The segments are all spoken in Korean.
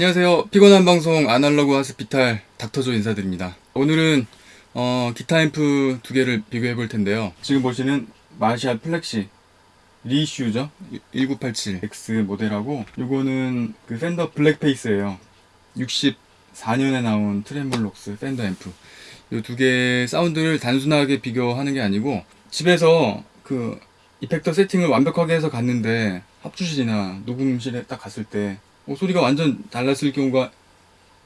안녕하세요. 피곤한 방송 아날로그 Hospital 닥터조 인사드립니다. 오늘은 어, 기타 앰프 두 개를 비교해 볼 텐데요. 지금 보시는 Marshall Plexi reissue죠? 1987X 모델하고 요거는 그 Fender Blackface예요. 64년에 나온 Tremolux Fender 앰프. 요 두 개의 사운드를 단순하게 비교하는 게 아니고 집에서 그 이펙터 세팅을 완벽하게 해서 갔는데 합주실이나 녹음실에 딱 갔을 때 어, 소리가 완전 달랐을 경우가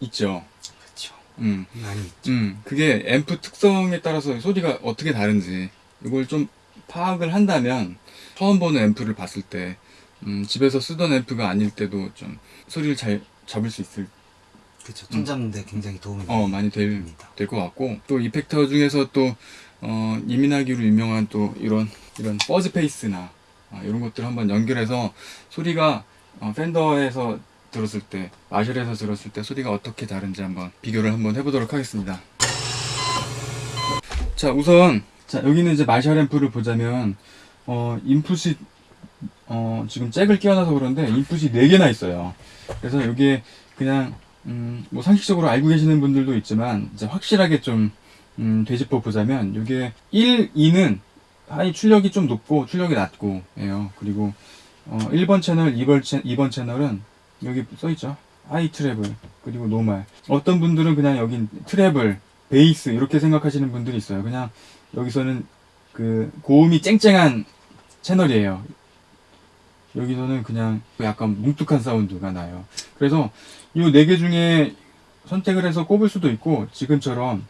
있죠. 그렇죠. 음, 많이 있죠. 음, 그게 앰프 특성에 따라서 소리가 어떻게 다른지 이걸 좀 파악을 한다면 처음 보는 앰프를 봤을 때 음, 집에서 쓰던 앰프가 아닐 때도 좀 소리를 잘 잡을 수 있을 그렇죠. 톤 잡는데 굉장히 도움이 어 많이 될 됩니다. 될것 같고 또 이펙터 중에서 또 어, 예민하기로 유명한 또 이런 이런 Fuzz Face나 아, 이런 것들 한번 연결해서 소리가 어, 팬더에서 들었을 때 마셜에서 들었을 때 소리가 어떻게 다른지 한번 비교를 한번 해보도록 하겠습니다. 자 우선 자 여기는 이제 마셜 앰프를 보자면 어 인풋이 어 지금 잭을 끼워놔서 그런데 인풋이 4개나 있어요. 그래서 여기에 그냥 음, 뭐 상식적으로 알고 계시는 분들도 있지만 이제 확실하게 좀 음, 되짚어 보자면 이게 1, 2는 high 출력이 좀 높고 출력이 낮고 예요. 그리고 어, 1번 채널, 2번, 채, 2번 채널은 여기 써 있죠. high treble 그리고 normal. 어떤 분들은 그냥 여기 treble, 베이스 이렇게 생각하시는 분들이 있어요. 그냥 여기서는 그 고음이 쨍쨍한 채널이에요. 여기서는 그냥 약간 뭉툭한 사운드가 나요. 그래서 이 네 개 중에 선택을 해서 꼽을 수도 있고 지금처럼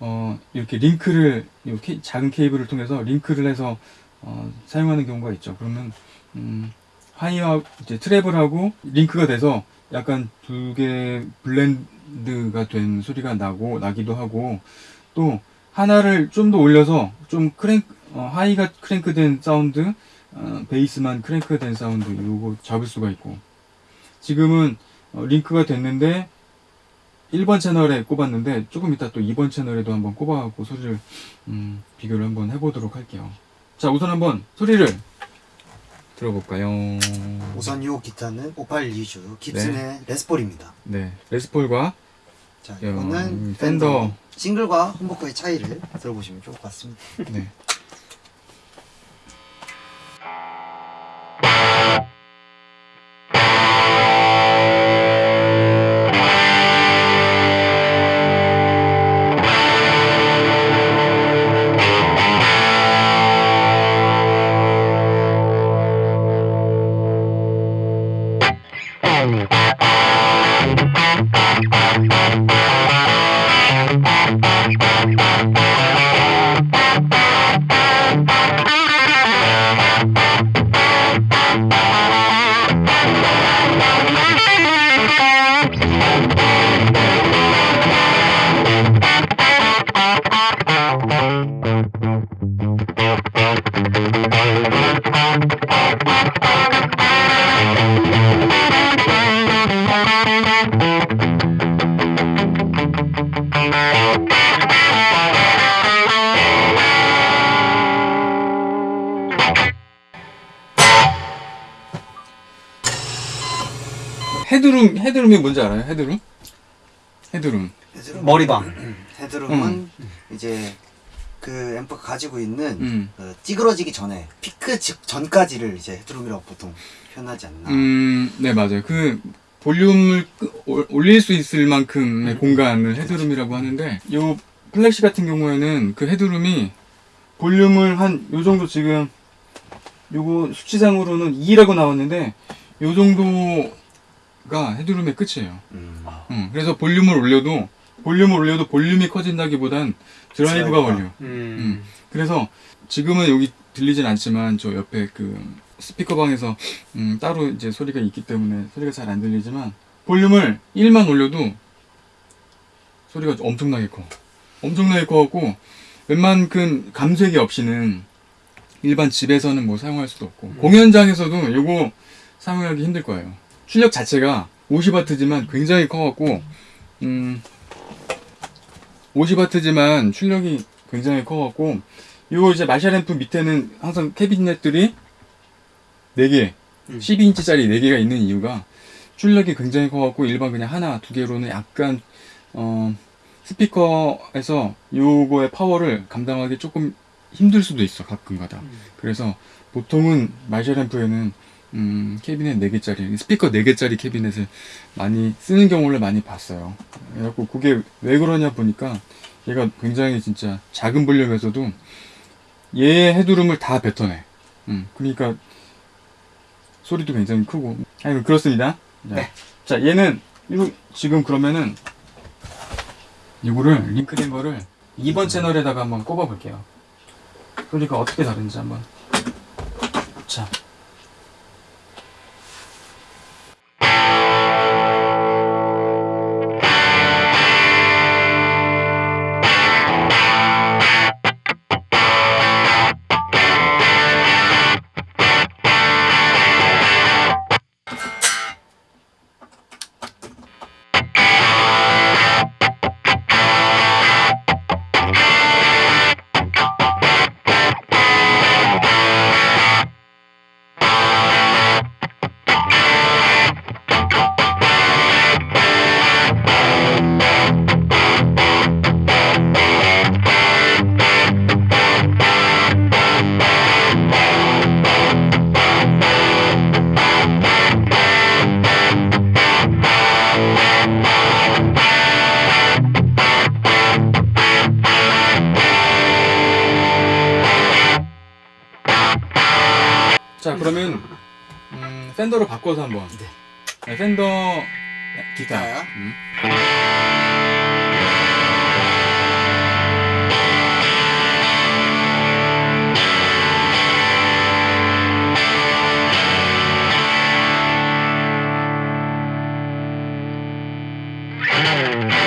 어 이렇게 링크를 이렇게 작은 케이블을 통해서 링크를 해서 어 사용하는 경우가 있죠. 그러면 음 high와 이제 treble하고 링크가 돼서 약간 두 개 blend가 된 소리가 나고 나기도 하고 또 하나를 좀 더 올려서 좀 crank 어, high가 crank된 사운드 어, 베이스만 crank된 사운드 요거 잡을 수가 있고. 지금은 어, 링크가 됐는데 1번 채널에 꼽았는데 조금 이따 또 2번 채널에도 한번 꼽아갖고 소리를 음, 비교를 한번 해보도록 할게요. 자 우선 한번 소리를 들어볼까요 우선 이 기타는 58 리주 깁슨의 레스폴입니다. 네 레스폴과 자, 야, 이거는 팬더. 팬더 싱글과 홈버커의 차이를 들어보시면 좋을 것 같습니다. 네. headroom headroom이 뭔지 알아요? headroom? headroom. headroom, 머리방. 음, headroom은 이제 그 앰프가 가지고 있는 음. 그 찌그러지기 전에 피크 직 전까지를 이제 headroom이라고 보통 표현하지 않나. 음, 네 맞아요. 그 볼륨을 올- 올릴 수 있을 만큼의 공간을 headroom이라고 하는데 요 Plexi 같은 경우에는 그 headroom이 볼륨을 한 요 정도 지금 요거 수치상으로는 2라고 나왔는데 요 정도 가 headroom의 끝이에요. 음. 음, 그래서 볼륨을 올려도 볼륨을 올려도 볼륨이 커진다기보단 드라이브가. 걸려. 음. 그래서 지금은 여기 들리진 않지만 저 옆에 그 스피커 방에서 음, 따로 이제 소리가 있기 때문에 소리가 잘 안 들리지만 볼륨을 1만 올려도 소리가 엄청나게 커. 엄청나게 커갖고 웬만큼 감쇄기 없이는 일반 집에서는 뭐 사용할 수도 없고 공연장에서도 이거 사용하기 힘들 거예요. 출력 자체가 50W지만 굉장히 커갖고 음 50W지만 출력이 굉장히 커갖고 요 이제 마샬 앰프 밑에는 항상 캐비넷들이 4개 음. 12인치짜리 4개가 있는 이유가 출력이 굉장히 커갖고 일반 그냥 하나 두 개로는 약간 어 스피커에서 요거의 파워를 감당하기 조금 힘들 수도 있어 가끔가다. 그래서 보통은 마샬 앰프에는 음, 캐비넷 4개짜리, 스피커 4개짜리 캐비넷을 많이 쓰는 경우를 많이 봤어요. 그래갖고 그게 왜 그러냐 보니까 얘가 굉장히 진짜 작은 볼륨에서도 얘의 헤드룸을 다 뱉어내. 음, 그러니까 소리도 굉장히 크고. 아니, 그렇습니다. 자, 네. 자, 얘는 이거 지금 그러면은 이거를 링크된 거를 2번 채널에다가 한번 꼽아 볼게요. 소리가 어떻게 다른지 한번. 자. 자, Yeah.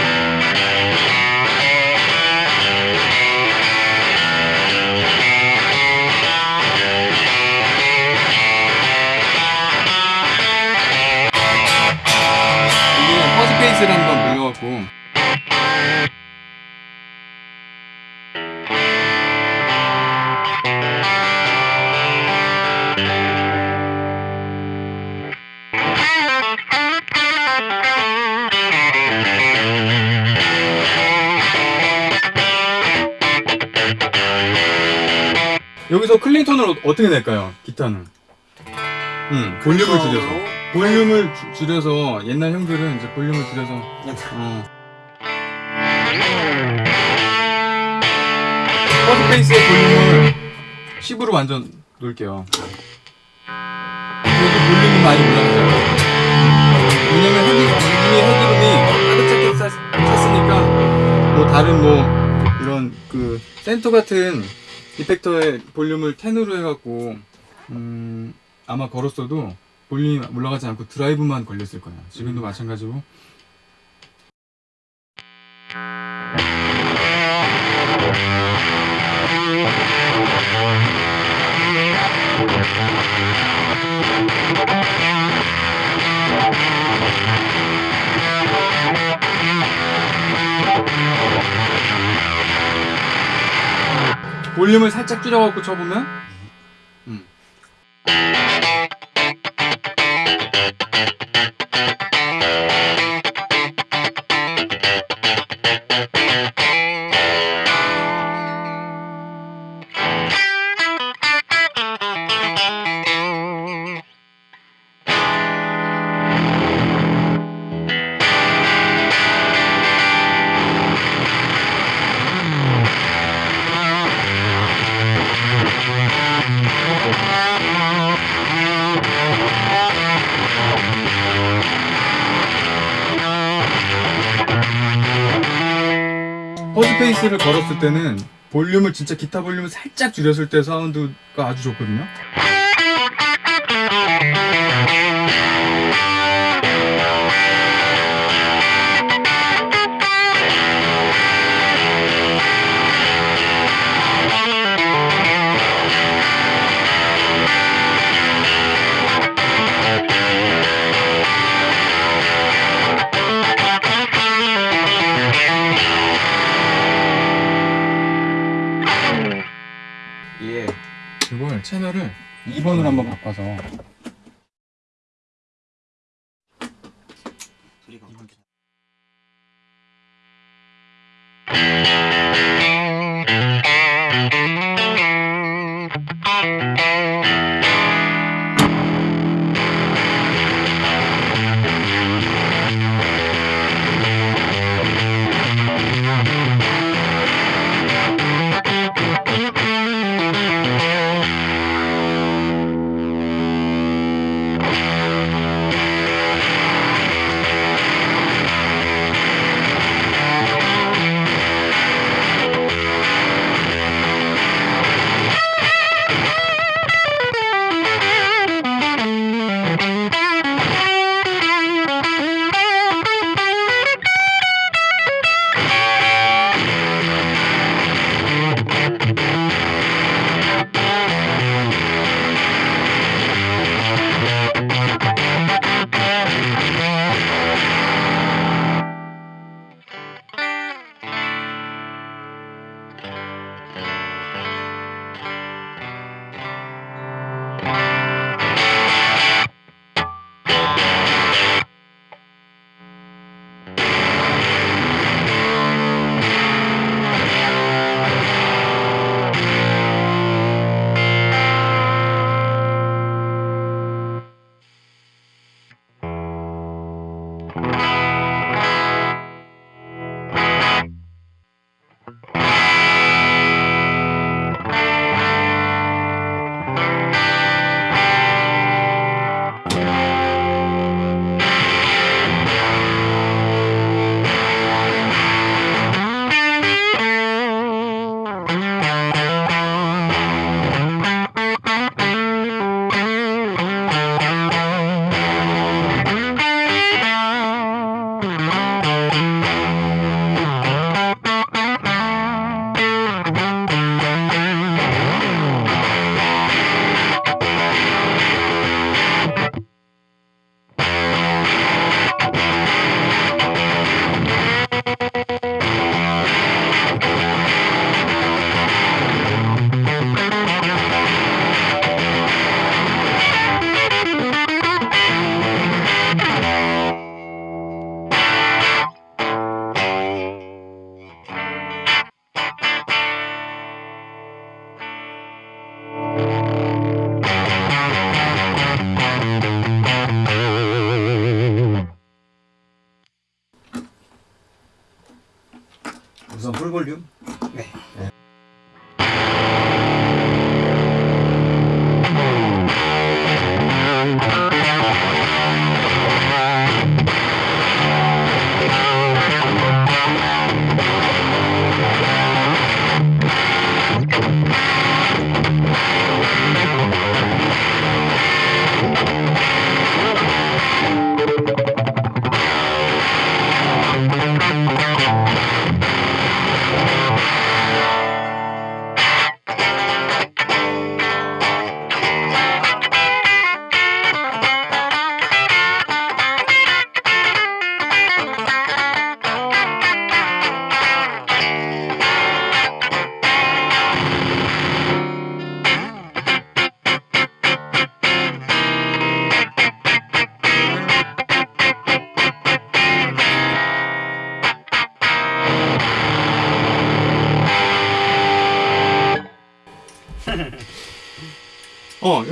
여기서 clean tone을 어- 어떻게 낼까요? 기타는 음, 볼륨을 줄여서 볼륨을 주- 줄여서 옛날 형들은 이제 볼륨을 줄여서 어. Fuzz Face의 볼륨을 10으로 완전 놓을게요. 그래도 볼륨이 많이 올라가잖아요. 왜냐면 헤드, 이미 headroom이 가득 찼으니까 뭐 다른 뭐 이런 그 펜더 같은 이펙터의 볼륨을 10으로 해갖고 음 아마 걸었어도 볼륨이 올라가지 않고 드라이브만 걸렸을 거야. 지금도 마찬가지고. 볼륨을 살짝 줄여갖고 쳐보면 음. 퍼즈페이스를 걸었을 때는 볼륨을 진짜 기타 볼륨을 살짝 줄였을 때 사운드가 아주 좋거든요. 채널을 2번으로 한번 바꿔서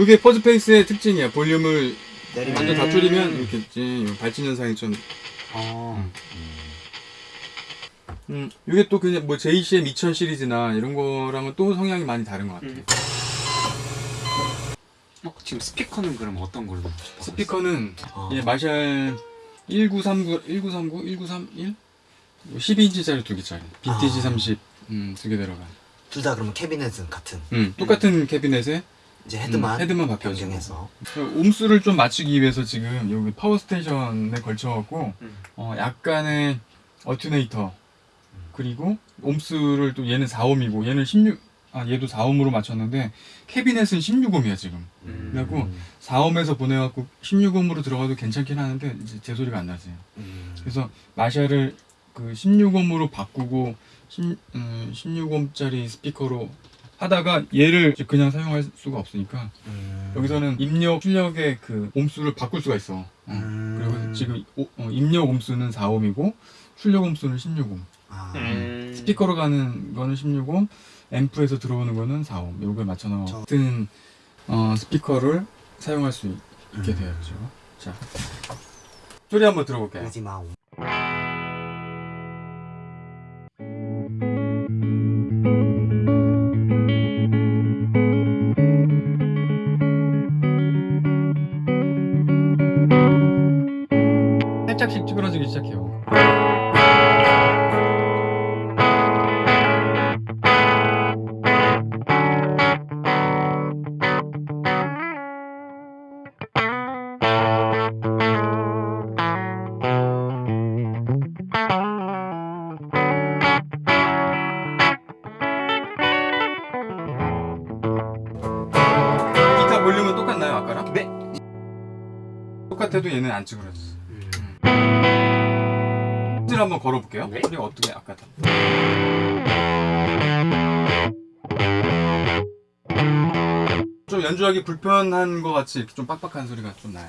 어, 이게 퍼즈 페이스의 특징이야. 볼륨을 내리면 완전 다 줄이면 이렇게 이제 발진 현상이 좀 어. 음, 이게 또 그냥 뭐 JCM 2000 시리즈나 이런 거랑은 또 성향이 많이 다른 것 같아. 음. 어, 지금 스피커는 그럼 어떤 걸로? 스피커는 어. 예, 마샬 1939, 1939, 1931? 12인치짜리 두 개짜리. 아. 30, 음, 두개 들어간. 둘 다 그러면 캐비넷은 같은 음, 똑같은 캐비넷에 이제 헤드만 음, 헤드만. 변경해서 옴수를 좀 맞추기 위해서 지금 여기 Power Station에 걸쳐갖고 음. 어, 약간의 attenuator 그리고 옴수를 또 얘는 4옴이고 얘는 16, 아 얘도 4옴으로 맞췄는데 캐비넷은 16옴이야 지금. 음. 그래갖고 4옴에서 보내갖고 16옴으로 들어가도 괜찮긴 하는데 이제 제 소리가 안 나지. 음. 그래서 마샬을 그 16옴으로 바꾸고 10, 음, 16옴짜리 스피커로 하다가 얘를 이제 그냥 사용할 수가 없으니까 음. 여기서는 입력 출력의 그 옴수를 바꿀 수가 있어. 어. 음. 그리고 지금 오- 어, 입력 옴수는 4옴이고 출력 옴수는 16옴. 아. 음. 스피커로 가는 거는 16옴, 앰프에서 들어오는 거는 4옴. 요걸 맞춰 넣어. 저- 같은 어, 스피커를 사용할 수 있게 음. 되어야죠. 자, 소리 한번 들어볼게요. 그러지 마. 살짝씩 찌그러지기 시작해요. 한번 걸어볼게요. 네. 소리가 어떻게 아까 다. 좀 연주하기 불편한 것 같이 이렇게 좀 빡빡한 소리가 좀 나요.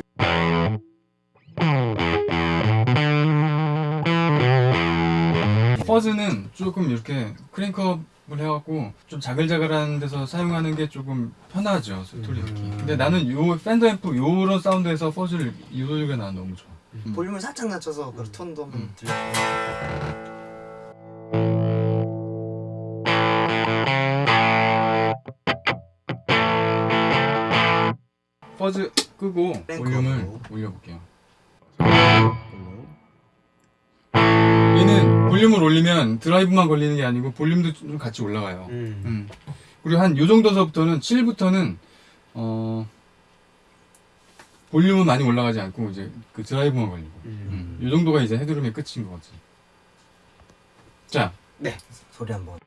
퍼즈는 조금 이렇게 크랭크업을 해갖고 좀 자글자글한 데서 사용하는 게 조금 편하죠 소리. 음. 근데 나는 요 팬더 앰프 요런 사운드에서 퍼즈를 이 소리가 난 너무 좋아. 음. 볼륨을 살짝 낮춰서 그 톤도 한번 음. 들려. 퍼즈 끄고. 볼륨을 올려볼게요. 얘는 볼륨을 올리면 드라이브만 걸리는 게 아니고 볼륨도 좀 같이 올라가요. 음. 음. 그리고 한 요 정도서부터는 7부터는 어 볼륨은 많이 올라가지 않고 이제 그 드라이브만 걸리고 음. 요 정도가 이제 헤드룸의 끝인 거지. 자, 소리 한번.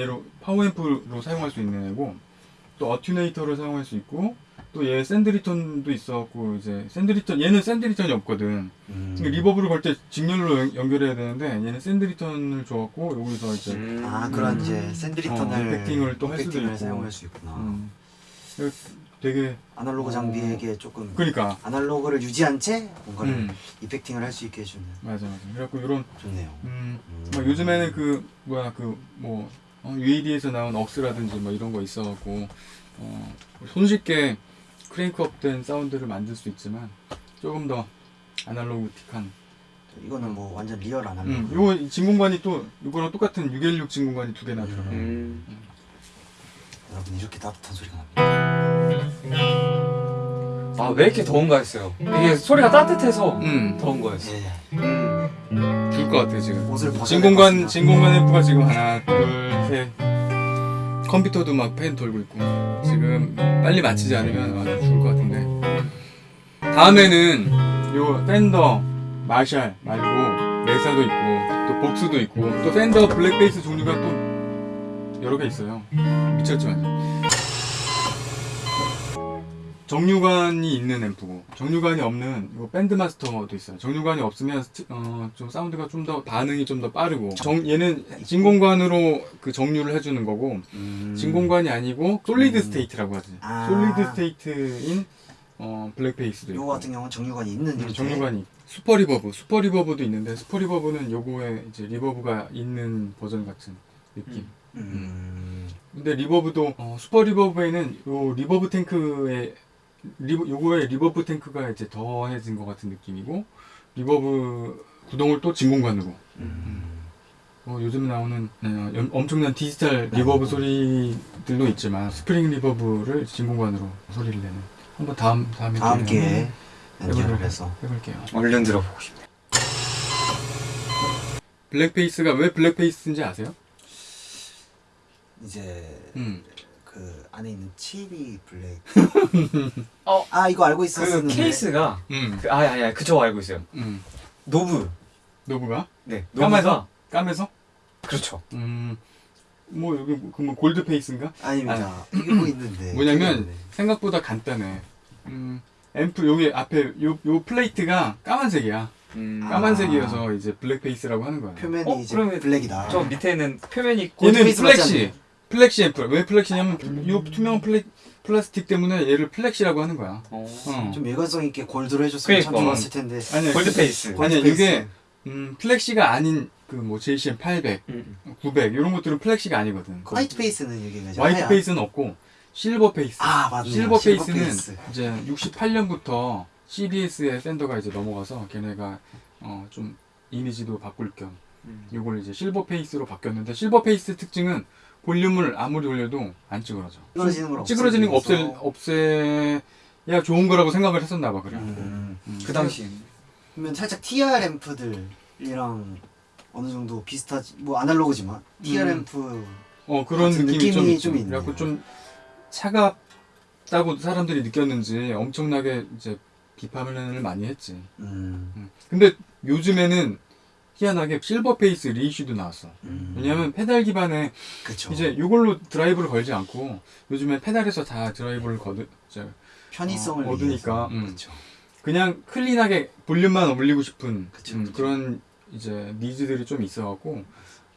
얘로 파워앰프로 사용할 수 있는 애고 또 attenuator를 사용할 수 있고 또 얘 send return도 있어갖고 이제 send return 얘는 send return이 없거든. 음. 그러니까 reverb를 걸 때 직렬로 연- 연결해야 되는데 얘는 send return을 줘갖고 여기서 이제 음. 아 그런 이제 send return을 어, effecting을 또 할 수도 effecting을 있고. 사용할 수 있구나. 음, 되게 아날로그 어. 장비에게 조금 그러니까 아날로그를 유지한 채 뭔가를 음, effecting을 할 수 있게 해주는 맞아 맞아. 그래갖고 이런 좋네요. 음, 음. 뭐 요즘에는 그 뭐야 그 뭐 어, UAD에서 나온 OX라든지 뭐 이런 거 있어갖고 어, 손쉽게 crank up 된 사운드를 만들 수 있지만 조금 더 아날로그틱한. 이거는 뭐 완전 리얼 아날로그. 음, 요거 진공관이 또 이거랑 똑같은 6L6 진공관이 두 개나 들어가. 요 음. 여러분 이렇게 따뜻한 소리가 납니다. 아 왜 이렇게 더운가 했어요. 이게 소리가 따뜻해서 음, 더운 거였어. 예. 음. 줄것 같아 지금. 옷을 진공관. 진공관 앰프가 지금 하나 둘 셋. 컴퓨터도 막팬 돌고 있고 지금 빨리 마치지 않으면 아주 죽을 것 같은데 다음에는 요 팬더 마샬 말고 메사도 있고 또 복수도 있고 또 팬더 블랙베이스 종류가 또 여러 개 있어요 미쳤지만 정류관이 있는 앰프고 정류관이 없는 요 Bandmaster도 있어요. 정류관이 없으면 스티- 어, 좀 사운드가 좀 더 반응이 좀 더 빠르고 정, 얘는 진공관으로 그 정류를 해주는 거고 음. 진공관이 아니고 solid 음. state라고 하지. 아. solid state인 어, blackface도 있고 요거 같은 경우는 정류관이 있는 음, 형태. 정류관이 Super Reverb, Super Reverb도 있는데 Super Reverb는 요거에 이제 reverb가 있는 버전 같은 느낌. 음. 근데 reverb도 어, Super Reverb에는 요 reverb 탱크에 리버, 요거에 reverb 탱크가 이제 더해진 것 같은 느낌이고 reverb 구동을 또 진공관으로 음. 어, 요즘 나오는 어, 염- 엄청난 디지털 reverb 소리들도 있지만 spring reverb를 진공관으로 소리를 내는 한번 다음 다음에 다음 기회에 연결을 해서 해볼게요. 얼른 들어보고 싶네. blackface가 왜 blackface인지 아세요? 이제 음. 그 안에 있는 칠이 black. 어. 아 이거 알고 그 있었는데. 케이스가 음. 그, 아, 아, 아, 그저 알고 있어요. 음. knob. knob가 네. 까매서? knob가- 까매서? 그렇죠. 음. 뭐 여기 그뭐 gold face인가? 아닙니다. 이게 뭐 있는데. 뭐냐면 있는데. 생각보다 간단해. 음, 앰프 여기 앞에 요, 요 플레이트가 까만색이야. 음. 아. 까만색이어서 이제 black face라고 하는 거야. 표면이 어, 이제 그러면 black이다. 저 밑에는 표면이 얘는 gold face 같지 plexi. plexi 앰프. 왜 plexi냐면 요 투명 플레, 플라스틱 때문에 얘를 plexi라고 하는 거야. 어. 어. 좀 일관성 있게 gold로 해줬으면 참 그러니까. 좋았을 텐데. 아니, gold face. face. 이게 음, plexi가 아닌 그 뭐 JCM 800, 음. 900 이런 것들은 plexi가 아니거든. white face는 여기 가죠. white face는 없고 silver face. 아 맞네요. silver silver face는 face. 이제 68년부터 CBS의 펜더가 이제 넘어가서 걔네가 어 좀 이미지도 바꿀 겸 음. 이걸 이제 silver face로 바뀌었는데 silver face 특징은 볼륨을 아무리 올려도 안 찌그러져. 찌그러지는 거 없애 없애야 좋은 거라고 생각을 했었나 봐 그래. 음. 음. 그 당시 그러면 살짝 TR 앰프들이랑 어느 정도 비슷하지 뭐 아날로그지만 TR 음. 앰프 어 그런 느낌이, 좀, 느낌이. 좀 있네요. 그래갖고 좀 차갑다고 사람들이 느꼈는지 엄청나게 이제 비판을 많이 했지. 음. 음. 근데 요즘에는 희한하게 silver face reissue도 나왔어. 음. 왜냐면 페달 기반에 그쵸. 이제 이걸로 드라이브를 걸지 않고 요즘에 페달에서 다 드라이브를 거두 이제 편의성을 어, 얻으니까. 음. 그냥 clean하게 볼륨만 올리고 싶은 그쵸, 음, 그쵸. 그런 이제 needs들이 좀 있어갖고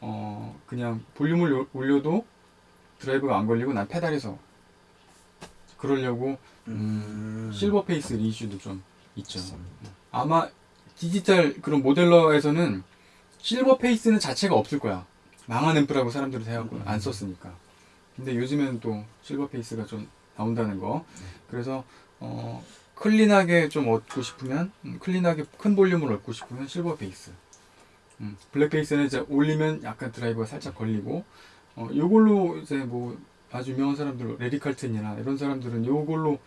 어 그냥 볼륨을 요- 올려도 드라이브가 안 걸리고 난 페달에서 그러려고 음. silver face reissue도 좀 있죠. 맞습니다. 아마 디지털 그런 modeler에서는 silver face는 자체가 없을 거야. 망한 앰프라고 사람들이 생각하고 음. 안 썼으니까. 근데 요즘에는 또 silver face가 좀 나온다는 거. 네. 그래서 어 clean하게 좀 얻고 싶으면 음, clean하게 큰 볼륨을 얻고 싶으면 silver face. 음, black face는 이제 올리면 약간 드라이브가 살짝 걸리고 어 요걸로 이제 뭐 아주 유명한 사람들 레리 칼튼이나 이런 사람들은 요걸로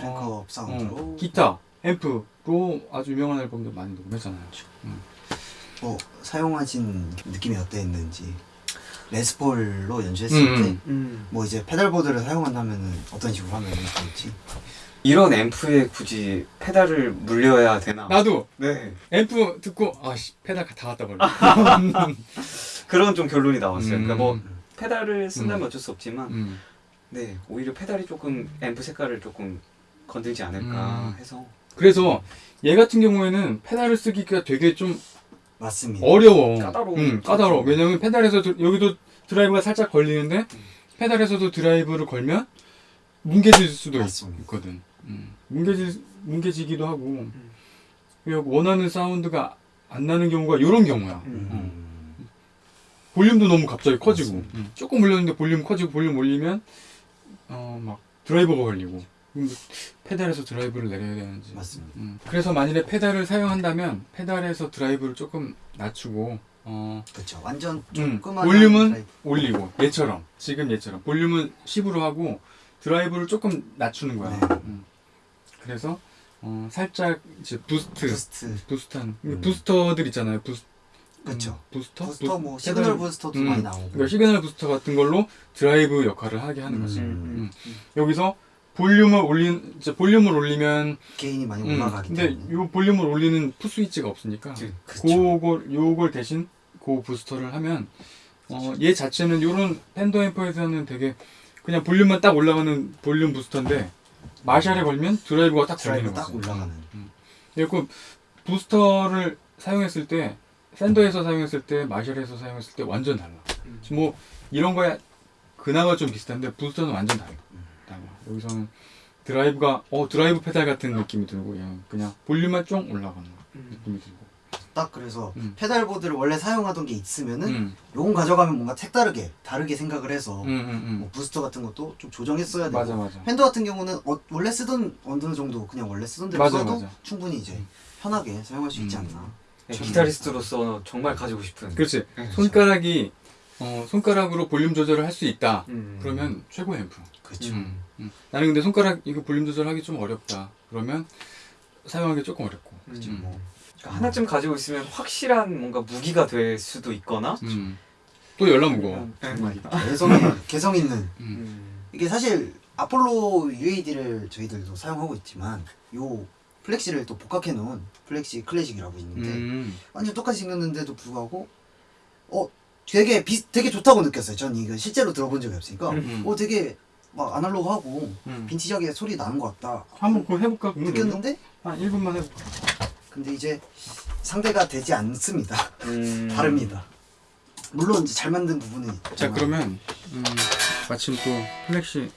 어, 사운드로 어, 기타, 앰프로 아주 유명한 앨범들 많이 녹음했잖아요. 음. 뭐 사용하신 느낌이 어땠는지 레스폴로 연주했을 음, 때 음. 음. 뭐 이제 pedalboard를 사용한다면은 어떤 식으로 하면 좋을지 이런 앰프에 굳이 페달을 물려야 되나? 나도 네. 앰프 듣고 아씨 페달 다 갖다 버려. 그런 좀 결론이 나왔어요. 음. 그러니까 뭐 페달을 쓴다면 어쩔 수 없지만 음. 네 오히려 페달이 조금 앰프 색깔을 조금 건들지 않을까 음. 해서 그래서 얘 같은 경우에는 페달을 쓰기가 되게 좀 맞습니다. 어려워. 까다로워. 음, 까다로워. 왜냐면 페달에서 드- 여기도 드라이브가 살짝 걸리는데 음. 페달에서도 드라이브를 걸면 뭉개질 수도 있, 맞습니다. 있거든. 음. 뭉개질 뭉개지기도 하고 음. 그리고 원하는 사운드가 안 나는 경우가 이런 경우야. 음. 볼륨도 너무 갑자기 커지고. 음. 조금 올렸는데 볼륨 커지고 볼륨 올리면 어 막 드라이브가 걸리고 페달에서 드라이브를 내려야 되는지 맞습니다. 음. 그래서 만일에 페달을 사용한다면 페달에서 드라이브를 조금 낮추고 어 그렇죠. 완전 음, 조그만 볼륨은 올리고 얘처럼 지금 얘처럼 볼륨은 10으로 하고 드라이브를 조금 낮추는 거야 네. 음. 그래서 어 살짝 이제 boost boost boost한 음. 부스터들 있잖아요 부스, 그렇죠. 음, 부스터 부스터 부- 뭐 시그널 부스터도 음, 많이 나오고 그러니까 시그널 부스터 같은 걸로 드라이브 역할을 하게 하는 거지. 음. 음. 여기서 볼륨을 올린 이제 볼륨을 올리면 gain이 많이 음, 올라가기 근데 때문에 요 볼륨을 올리는 foot 스위치가 없으니까 그-. 그걸 요걸 대신 그 부스터를 하면 어, 얘 자체는 요런 Fender 앰프에서는 되게 그냥 볼륨만 딱 올라가는 볼륨 부스터인데 Marshall에 걸면 드라이브가 딱 걸리는 드라이브 딱 거지. 올라가는 그리고 부스터를 사용했을 때 Fender에서 사용했을 때 Marshall에서 사용했을 때 완전 달라. 음. 뭐 이런 거야 그나마 좀 비슷한데 부스터는 완전 달라. 음. 여기서는 드라이브가 어 드라이브 페달 같은 느낌이 들고 그냥, 그냥 볼륨만 좀 올라가는 음. 느낌이 들고. 딱 그래서 음. pedalboard를 원래 사용하던 게 있으면은 음. 요건 가져가면 뭔가 색다르게 다르게 생각을 해서 음, 음, 뭐 부스터 같은 것도 좀 조정했어야 음. 되고 맞아 맞아. Fender 같은 경우는 어, 원래 쓰던 어느 정도 그냥 원래 쓰던 대로 맞아, 써도. 충분히 이제 편하게 사용할 수 있지 음. 않나 네, 기타리스트로서 정말 가지고 싶은 그렇지. 네, 손가락이 어, 손가락으로 볼륨 조절을 할 수 있다. 음. 그러면 최고 앰프. 그렇죠 음, 음. 나는 근데 손가락 이거 볼륨 조절하기 좀 어렵다. 그러면 사용하기 조금 어렵고. 그렇지 음. 뭐 그러니까 하나쯤 가지고 있으면 확실한 뭔가 무기가 될 수도 있거나 음. 또 열나 무거워. 네. 개성 개성 있는 음. 음. 이게 사실 아폴로 UAD를 저희들도 사용하고 있지만 요 Plexi를 또 복각해 놓은 Plexi Classic이라고 있는데 음. 완전 똑같이 생겼는데도 불구하고 어 되게 비 되게 좋다고 느꼈어요. 전 이거 실제로 들어본 적이 없으니까 음. 어 되게 막 아날로그하고 음. 빈티지하게 소리 나는 것 같다 한번 그거 해볼까? 느꼈는데 한 1분만 해볼까? 근데 이제 상대가 되지 않습니다. 음. 다릅니다. 물론 이제 잘 만든 부분은 자 있지만 그러면 음, 마침 또 플렉시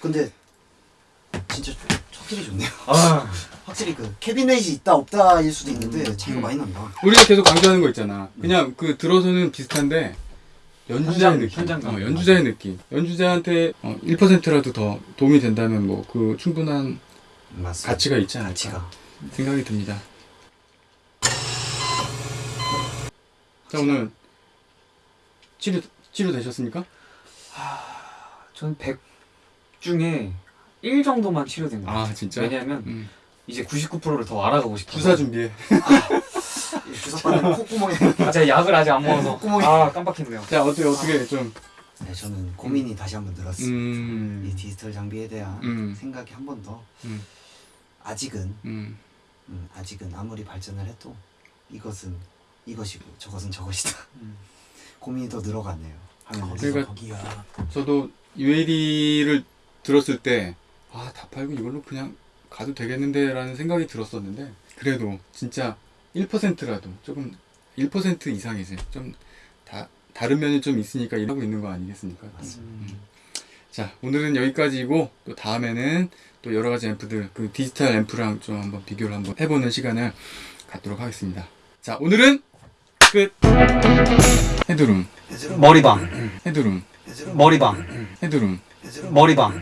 근데 진짜 확실히 좋네요. 아 확실히 그 캐비넷이 있다 없다일 수도 있는데 차이가 음. 많이 난다. 우리가 계속 강조하는 거 있잖아. 그냥 그 들어서는 비슷한데 연주자의 현장, 느낌. 현장감. 어, 연주자의 느낌. 연주자한테 어, 1%라도 더 도움이 된다면 뭐 그 충분한 맞습니다. 가치가 있지 않을까 가치가. 생각이 듭니다. 자 오늘 치료 치료 되셨습니까? 저는 100 중에 1 정도만 치료된 것 같아요 아 진짜? 왜냐면 음. 이제 99%를 더 알아가고 싶어서 주사 준비해. 주사 받는 콧구멍에. 아, 제가 약을 아직 안 먹어서 콧구멍이. 아 깜빡했네요 자 어떻게 어떻게 좀 네, 저는 고민이 다시 한 번 들었습니다. 음. 이 디지털 장비에 대한 음. 생각이 한 번 더. 음. 아직은 음. 음, 아직은 아무리 발전을 해도 이것은 이것이고 저것은 저것이다. 음. 고민이 더 늘어갔네요. 그러니까- 거기야. 저도 UAD를 들었을 때 아 다 팔고 이걸로 그냥 가도 되겠는데 라는 생각이 들었었는데 그래도 진짜 1%라도 조금 1% 이상이지 좀 다, 다른 면이 좀 있으니까 일하고 있는 거 아니겠습니까? 맞습니다. 자 오늘은 여기까지고 또 다음에는 또 여러 가지 앰프들 그 디지털 앰프랑 좀 한번 비교를 한번 해보는 시간을 갖도록 하겠습니다. 자 오늘은 끝. 헤드룸 머리방, 헤드룸 머리방, 헤드룸 머리방